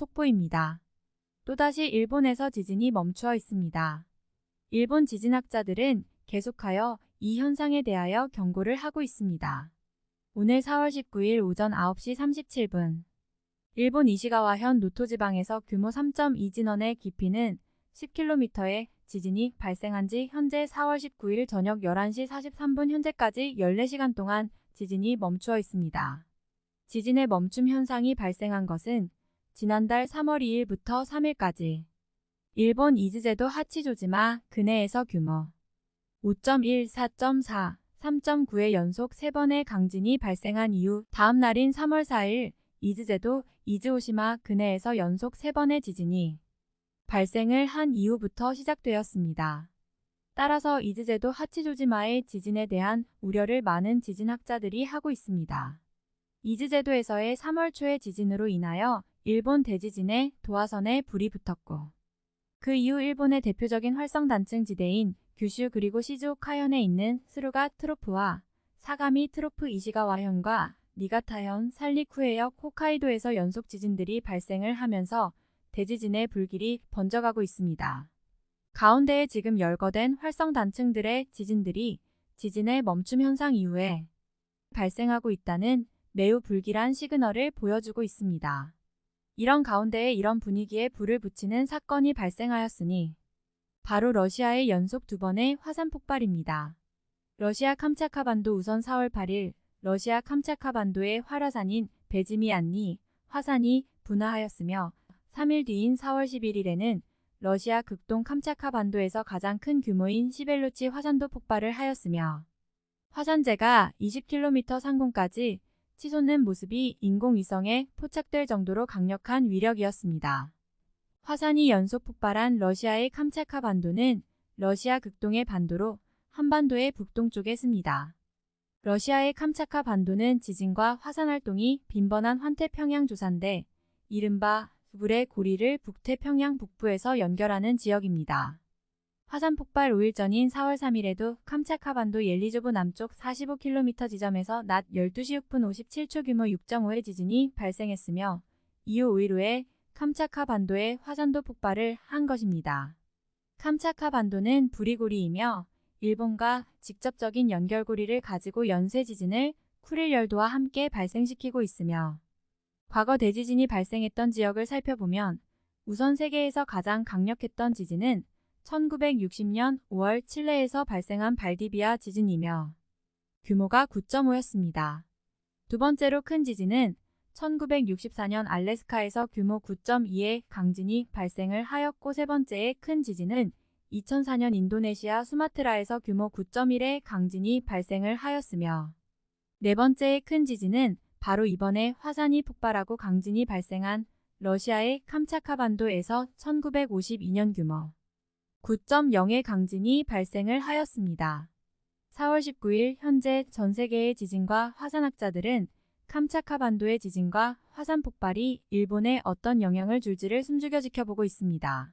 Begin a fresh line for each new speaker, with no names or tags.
속보입니다. 또다시 일본에서 지진이 멈추어 있습니다. 일본 지진학자들은 계속하여 이 현상에 대하여 경고를 하고 있습니다. 오늘 4월 19일 오전 9시 37분 일본 이시가와현 노토 지방에서 규모 3.2 진원의 깊이는 10km의 지진이 발생한 지 현재 4월 19일 저녁 11시 43분 현재까지 14시간 동안 지진이 멈추어 있습니다. 지진의 멈춤 현상이 발생한 것은 지난달 3월 2일부터 3일까지 일본 이즈제도 하치조지마 근해에서 규모 5.1, 4.4, 3.9의 연속 3번의 강진이 발생한 이후 다음 날인 3월 4일 이즈제도 이즈오시마 근해에서 연속 3번의 지진이 발생을 한 이후부터 시작되었습니다. 따라서 이즈제도 하치조지마의 지진에 대한 우려를 많은 지진학자들이 하고 있습니다. 이즈제도에서의 3월 초의 지진으로 인하여 일본 대지진에 도화선에 불이 붙었고 그 이후 일본의 대표적인 활성단층 지대인 규슈 그리고 시즈오카현에 있는 스루가 트로프와 사가미 트로프 이시가와현과 니가타현 산리쿠해역 홋카이도에서 연속 지진들이 발생을 하면서 대지진의 불길이 번져가고 있습니다. 가운데에 지금 열거된 활성단층들의 지진들이 지진의 멈춤 현상 이후에 발생하고 있다는 매우 불길한 시그널을 보여주고 있습니다. 이런 가운데에 이런 분위기에 불을 붙이는 사건이 발생하였으니 바로 러시아의 연속 두 번의 화산 폭발입니다. 러시아 캄차카반도 우선 4월 8일 러시아 캄차카반도의 활화산인 베즈미안니 화산이 분화하였으며 3일 뒤인 4월 11일에는 러시아 극동 캄차카반도에서 가장 큰 규모인 시벨루치 화산도 폭발을 하였으며 화산재가 20km 상공까지 치솟는 모습이 인공위성에 포착될 정도로 강력한 위력이었습니다. 화산이 연속 폭발한 러시아의 캄차카 반도는 러시아 극동의 반도로 한반도의 북동쪽에 습니다. 러시아의 캄차카 반도는 지진과 화산 활동이 빈번한 환태평양 조산대 이른바 불의 고리를 북태평양 북부에서 연결하는 지역입니다. 화산 폭발 5일 전인 4월 3일에도 캄차카반도 옐리조브 남쪽 45km 지점에서 낮 12시 6분 57초 규모 6.5의 지진이 발생했으며 이후 5일 후에 캄차카반도에 화산도 폭발을 한 것입니다. 캄차카반도는 부리고리이며 일본과 직접적인 연결고리를 가지고 연쇄 지진을 쿠릴 열도와 함께 발생시키고 있으며 과거 대지진이 발생했던 지역을 살펴보면 우선 세계에서 가장 강력했던 지진은 1960년 5월 칠레에서 발생한 발디비아 지진이며 규모가 9.5였습니다. 두 번째로 큰 지진은 1964년 알래스카에서 규모 9.2의 강진이 발생을 하였고 세 번째의 큰 지진은 2004년 인도네시아 수마트라에서 규모 9.1의 강진이 발생을 하였으며 네 번째의 큰 지진은 바로 이번에 화산이 폭발하고 강진이 발생한 러시아의 캄차카반도에서 1952년 규모 9.0의 강진이 발생을 하였습니다. 4월 19일 현재 전 세계의 지진과 화산학자들은 캄차카 반도의 지진과 화산 폭발이 일본에 어떤 영향을 줄지를 숨죽여 지켜보고 있습니다.